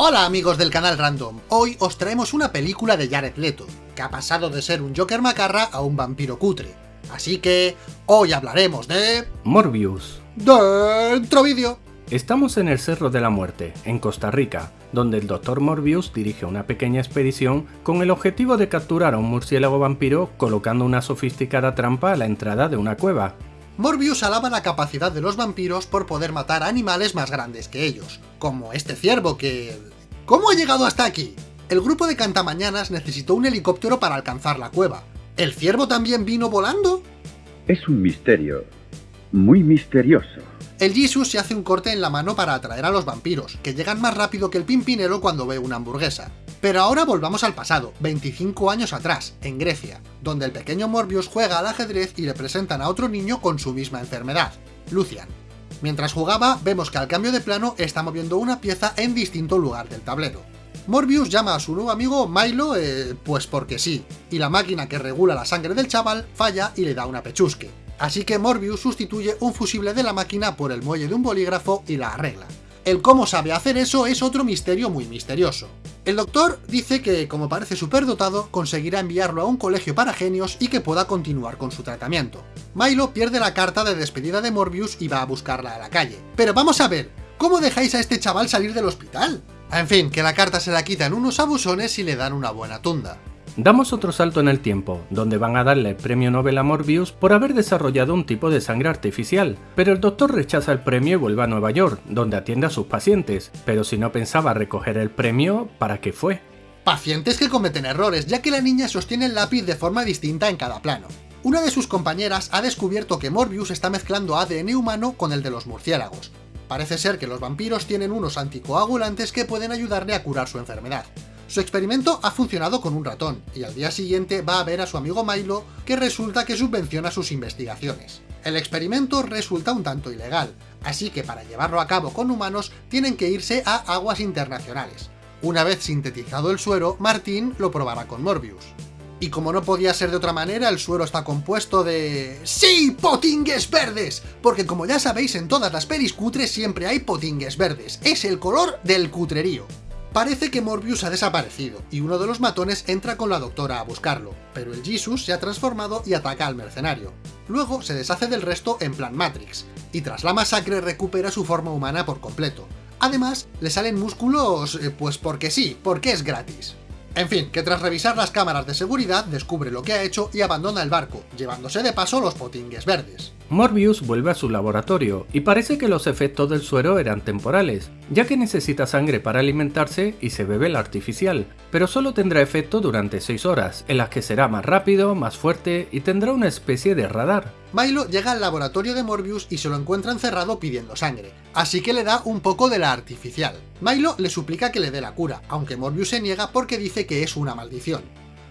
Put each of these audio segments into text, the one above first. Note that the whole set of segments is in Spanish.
Hola amigos del canal Random, hoy os traemos una película de Jared Leto, que ha pasado de ser un Joker macarra a un vampiro cutre. Así que hoy hablaremos de... Morbius. Dentro vídeo. Estamos en el Cerro de la Muerte, en Costa Rica, donde el Dr. Morbius dirige una pequeña expedición con el objetivo de capturar a un murciélago vampiro colocando una sofisticada trampa a la entrada de una cueva. Morbius alaba la capacidad de los vampiros por poder matar a animales más grandes que ellos, como este ciervo que... ¿Cómo ha llegado hasta aquí? El grupo de cantamañanas necesitó un helicóptero para alcanzar la cueva. ¿El ciervo también vino volando? Es un misterio, muy misterioso. El Jesus se hace un corte en la mano para atraer a los vampiros, que llegan más rápido que el pimpinero cuando ve una hamburguesa. Pero ahora volvamos al pasado, 25 años atrás, en Grecia, donde el pequeño Morbius juega al ajedrez y le presentan a otro niño con su misma enfermedad, Lucian. Mientras jugaba, vemos que al cambio de plano está moviendo una pieza en distinto lugar del tablero. Morbius llama a su nuevo amigo Milo, eh, pues porque sí, y la máquina que regula la sangre del chaval falla y le da una pechusque. Así que Morbius sustituye un fusible de la máquina por el muelle de un bolígrafo y la arregla. El cómo sabe hacer eso es otro misterio muy misterioso. El doctor dice que, como parece superdotado, conseguirá enviarlo a un colegio para genios y que pueda continuar con su tratamiento. Milo pierde la carta de despedida de Morbius y va a buscarla a la calle. Pero vamos a ver, ¿cómo dejáis a este chaval salir del hospital? En fin, que la carta se la quitan unos abusones y le dan una buena tunda. Damos otro salto en el tiempo, donde van a darle el premio Nobel a Morbius por haber desarrollado un tipo de sangre artificial, pero el doctor rechaza el premio y vuelve a Nueva York, donde atiende a sus pacientes, pero si no pensaba recoger el premio, ¿para qué fue? Pacientes que cometen errores, ya que la niña sostiene el lápiz de forma distinta en cada plano. Una de sus compañeras ha descubierto que Morbius está mezclando ADN humano con el de los murciélagos. Parece ser que los vampiros tienen unos anticoagulantes que pueden ayudarle a curar su enfermedad. Su experimento ha funcionado con un ratón, y al día siguiente va a ver a su amigo Milo, que resulta que subvenciona sus investigaciones. El experimento resulta un tanto ilegal, así que para llevarlo a cabo con humanos tienen que irse a aguas internacionales. Una vez sintetizado el suero, Martín lo probará con Morbius. Y como no podía ser de otra manera, el suero está compuesto de... ¡Sí! ¡Potingues verdes! Porque como ya sabéis, en todas las pelis cutres siempre hay potingues verdes. Es el color del cutrerío. Parece que Morbius ha desaparecido, y uno de los matones entra con la doctora a buscarlo, pero el Jesus se ha transformado y ataca al mercenario. Luego se deshace del resto en plan Matrix, y tras la masacre recupera su forma humana por completo. Además, le salen músculos, eh, pues porque sí, porque es gratis. En fin, que tras revisar las cámaras de seguridad descubre lo que ha hecho y abandona el barco, llevándose de paso los potingues verdes. Morbius vuelve a su laboratorio, y parece que los efectos del suero eran temporales, ya que necesita sangre para alimentarse y se bebe la artificial, pero solo tendrá efecto durante 6 horas, en las que será más rápido, más fuerte y tendrá una especie de radar. Milo llega al laboratorio de Morbius y se lo encuentra encerrado pidiendo sangre, así que le da un poco de la artificial. Milo le suplica que le dé la cura, aunque Morbius se niega porque dice que es una maldición.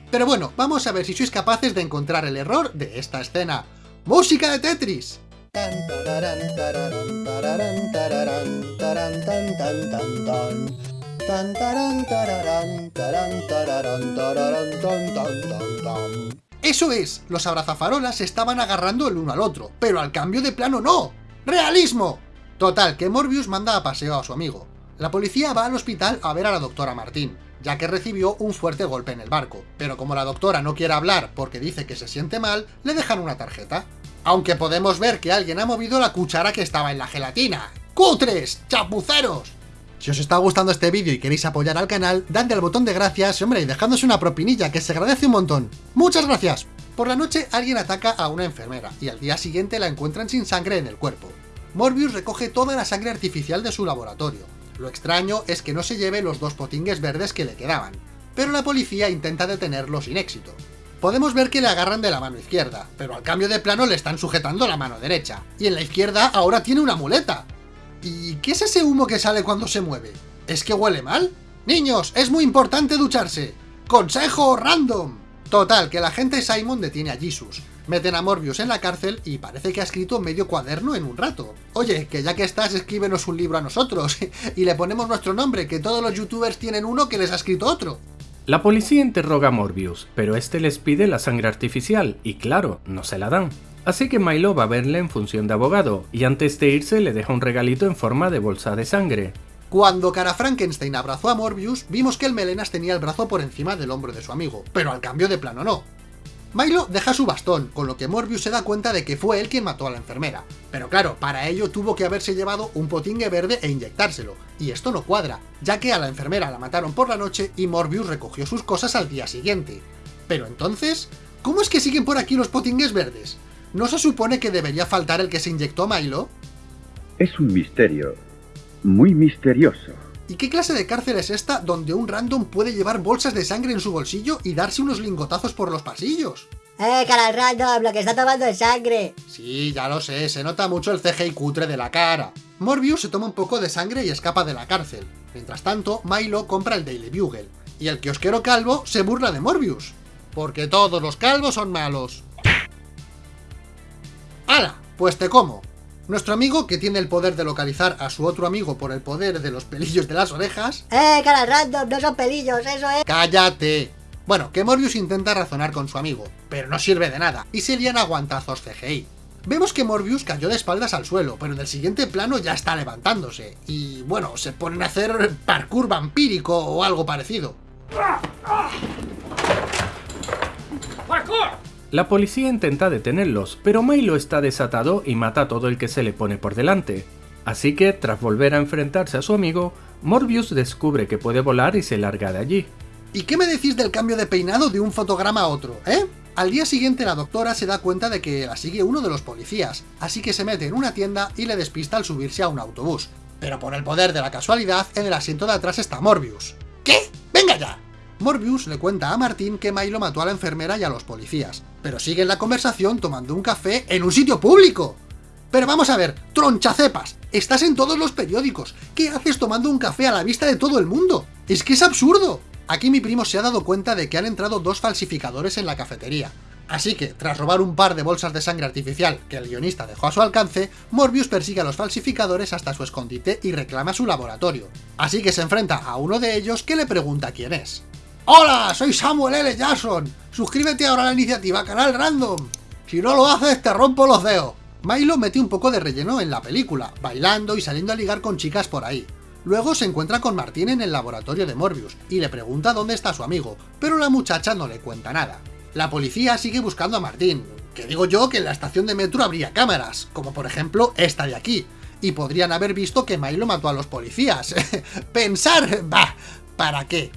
Pero bueno, vamos a ver si sois capaces de encontrar el error de esta escena. ¡Música de Tetris! Eso es, los abrazafarolas estaban agarrando el uno al otro, pero al cambio de plano no. ¡Realismo! Total, que Morbius manda a paseo a su amigo. La policía va al hospital a ver a la doctora Martín, ya que recibió un fuerte golpe en el barco, pero como la doctora no quiere hablar porque dice que se siente mal, le dejan una tarjeta. Aunque podemos ver que alguien ha movido la cuchara que estaba en la gelatina. ¡Cutres! ¡Chapuceros! Si os está gustando este vídeo y queréis apoyar al canal, dadle al botón de gracias, hombre, y dejadnos una propinilla, que se agradece un montón. ¡Muchas gracias! Por la noche alguien ataca a una enfermera, y al día siguiente la encuentran sin sangre en el cuerpo. Morbius recoge toda la sangre artificial de su laboratorio. Lo extraño es que no se lleve los dos potingues verdes que le quedaban, pero la policía intenta detenerlo sin éxito. Podemos ver que le agarran de la mano izquierda, pero al cambio de plano le están sujetando la mano derecha, y en la izquierda ahora tiene una muleta. ¿Y qué es ese humo que sale cuando se mueve? ¿Es que huele mal? Niños, es muy importante ducharse. ¡Consejo random! Total, que la gente Simon detiene a Jesus, meten a Morbius en la cárcel y parece que ha escrito medio cuaderno en un rato. Oye, que ya que estás, escríbenos un libro a nosotros, y le ponemos nuestro nombre, que todos los youtubers tienen uno que les ha escrito otro. La policía interroga a Morbius, pero este les pide la sangre artificial, y claro, no se la dan. Así que Milo va a verle en función de abogado, y antes de irse le deja un regalito en forma de bolsa de sangre. Cuando Cara Frankenstein abrazó a Morbius, vimos que el melenas tenía el brazo por encima del hombro de su amigo, pero al cambio de plano no. Milo deja su bastón, con lo que Morbius se da cuenta de que fue él quien mató a la enfermera. Pero claro, para ello tuvo que haberse llevado un potingue verde e inyectárselo, y esto no cuadra, ya que a la enfermera la mataron por la noche y Morbius recogió sus cosas al día siguiente. Pero entonces, ¿cómo es que siguen por aquí los potingues verdes? ¿No se supone que debería faltar el que se inyectó a Milo? Es un misterio. Muy misterioso. ¿Y qué clase de cárcel es esta donde un random puede llevar bolsas de sangre en su bolsillo y darse unos lingotazos por los pasillos? ¡Eh, cara random! ¡Lo que está tomando es sangre! Sí, ya lo sé, se nota mucho el CGI cutre de la cara. Morbius se toma un poco de sangre y escapa de la cárcel. Mientras tanto, Milo compra el Daily Bugle. Y el kiosquero calvo se burla de Morbius. Porque todos los calvos son malos. ¡Hala! Pues te como. Nuestro amigo, que tiene el poder de localizar a su otro amigo por el poder de los pelillos de las orejas... ¡Eh, cara random! No son pelillos, eso es... ¡Cállate! Bueno, que Morbius intenta razonar con su amigo, pero no sirve de nada, y se lían aguantazos CGI. Vemos que Morbius cayó de espaldas al suelo, pero en el siguiente plano ya está levantándose, y bueno, se ponen a hacer parkour vampírico o algo parecido. La policía intenta detenerlos, pero Milo está desatado y mata a todo el que se le pone por delante. Así que, tras volver a enfrentarse a su amigo, Morbius descubre que puede volar y se larga de allí. ¿Y qué me decís del cambio de peinado de un fotograma a otro, eh? Al día siguiente la doctora se da cuenta de que la sigue uno de los policías, así que se mete en una tienda y le despista al subirse a un autobús. Pero por el poder de la casualidad, en el asiento de atrás está Morbius. ¿Qué? Morbius le cuenta a Martín que Milo mató a la enfermera y a los policías, pero siguen la conversación tomando un café en un sitio público. Pero vamos a ver, tronchacepas, estás en todos los periódicos, ¿qué haces tomando un café a la vista de todo el mundo? ¡Es que es absurdo! Aquí mi primo se ha dado cuenta de que han entrado dos falsificadores en la cafetería. Así que, tras robar un par de bolsas de sangre artificial que el guionista dejó a su alcance, Morbius persigue a los falsificadores hasta su escondite y reclama su laboratorio. Así que se enfrenta a uno de ellos que le pregunta quién es. ¡Hola! Soy Samuel L. Jackson. Suscríbete ahora a la iniciativa Canal Random. Si no lo haces, te rompo los dedos. Milo mete un poco de relleno en la película, bailando y saliendo a ligar con chicas por ahí. Luego se encuentra con Martín en el laboratorio de Morbius y le pregunta dónde está su amigo, pero la muchacha no le cuenta nada. La policía sigue buscando a Martín, que digo yo que en la estación de metro habría cámaras, como por ejemplo esta de aquí, y podrían haber visto que Milo mató a los policías. Pensar, bah, ¿para qué?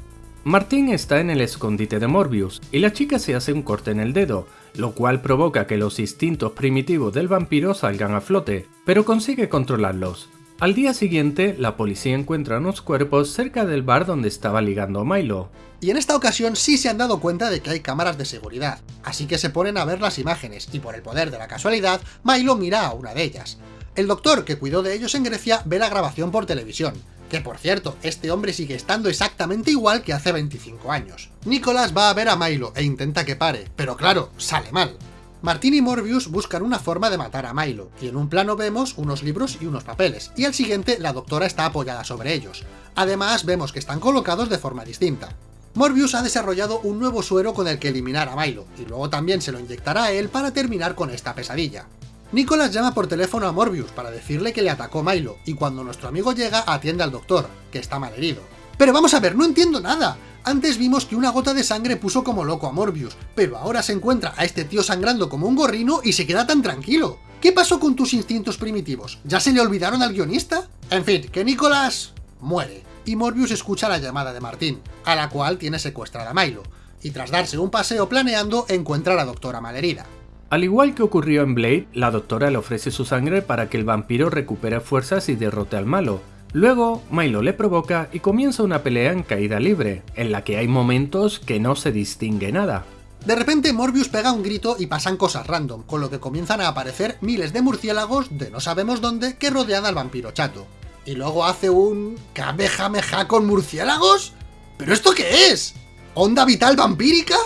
Martín está en el escondite de Morbius, y la chica se hace un corte en el dedo, lo cual provoca que los instintos primitivos del vampiro salgan a flote, pero consigue controlarlos. Al día siguiente, la policía encuentra unos cuerpos cerca del bar donde estaba ligando Milo. Y en esta ocasión sí se han dado cuenta de que hay cámaras de seguridad, así que se ponen a ver las imágenes, y por el poder de la casualidad, Milo mira a una de ellas. El doctor que cuidó de ellos en Grecia ve la grabación por televisión, que por cierto, este hombre sigue estando exactamente igual que hace 25 años. Nicolás va a ver a Milo e intenta que pare, pero claro, sale mal. Martín y Morbius buscan una forma de matar a Milo, y en un plano vemos unos libros y unos papeles, y al siguiente la doctora está apoyada sobre ellos. Además vemos que están colocados de forma distinta. Morbius ha desarrollado un nuevo suero con el que eliminar a Milo, y luego también se lo inyectará a él para terminar con esta pesadilla. Nicholas llama por teléfono a Morbius para decirle que le atacó Milo, y cuando nuestro amigo llega atiende al doctor, que está mal herido. Pero vamos a ver, no entiendo nada. Antes vimos que una gota de sangre puso como loco a Morbius, pero ahora se encuentra a este tío sangrando como un gorrino y se queda tan tranquilo. ¿Qué pasó con tus instintos primitivos? ¿Ya se le olvidaron al guionista? En fin, que Nicholas muere, y Morbius escucha la llamada de Martín, a la cual tiene secuestrada a Milo, y tras darse un paseo planeando encuentra a la doctora malherida. Al igual que ocurrió en Blade, la doctora le ofrece su sangre para que el vampiro recupere fuerzas y derrote al malo. Luego, Milo le provoca y comienza una pelea en caída libre, en la que hay momentos que no se distingue nada. De repente Morbius pega un grito y pasan cosas random, con lo que comienzan a aparecer miles de murciélagos de no sabemos dónde que rodean al vampiro chato. Y luego hace un... ¿Kamehameha con murciélagos? ¿Pero esto qué es? ¿Onda vital vampírica?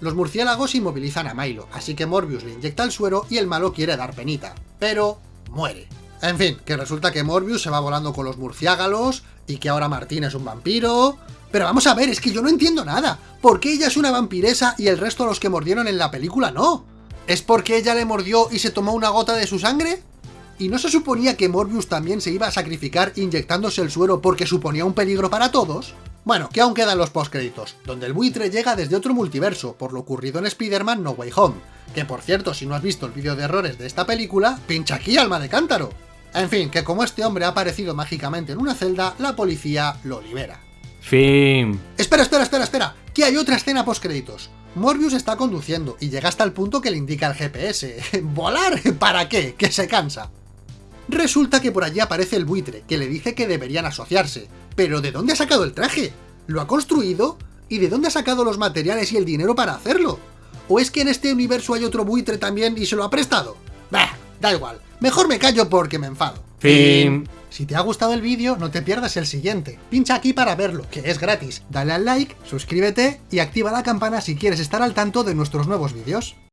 Los murciélagos inmovilizan a Milo, así que Morbius le inyecta el suero y el malo quiere dar penita, pero muere. En fin, que resulta que Morbius se va volando con los murciélagos y que ahora Martín es un vampiro... Pero vamos a ver, es que yo no entiendo nada. ¿Por qué ella es una vampiresa y el resto de los que mordieron en la película no? ¿Es porque ella le mordió y se tomó una gota de su sangre? ¿Y no se suponía que Morbius también se iba a sacrificar inyectándose el suero porque suponía un peligro para todos? Bueno, que aún quedan los postcréditos, donde el buitre llega desde otro multiverso, por lo ocurrido en Spider-Man No Way Home. Que por cierto, si no has visto el vídeo de errores de esta película, pincha aquí, alma de cántaro. En fin, que como este hombre ha aparecido mágicamente en una celda, la policía lo libera. Fin. Espera, espera, espera, espera, que hay otra escena postcréditos. Morbius está conduciendo y llega hasta el punto que le indica el GPS. ¿Volar? ¿Para qué? Que se cansa. Resulta que por allí aparece el buitre, que le dice que deberían asociarse. ¿Pero de dónde ha sacado el traje? ¿Lo ha construido? ¿Y de dónde ha sacado los materiales y el dinero para hacerlo? ¿O es que en este universo hay otro buitre también y se lo ha prestado? Bah, da igual. Mejor me callo porque me enfado. Fin. Si te ha gustado el vídeo, no te pierdas el siguiente. Pincha aquí para verlo, que es gratis. Dale al like, suscríbete y activa la campana si quieres estar al tanto de nuestros nuevos vídeos.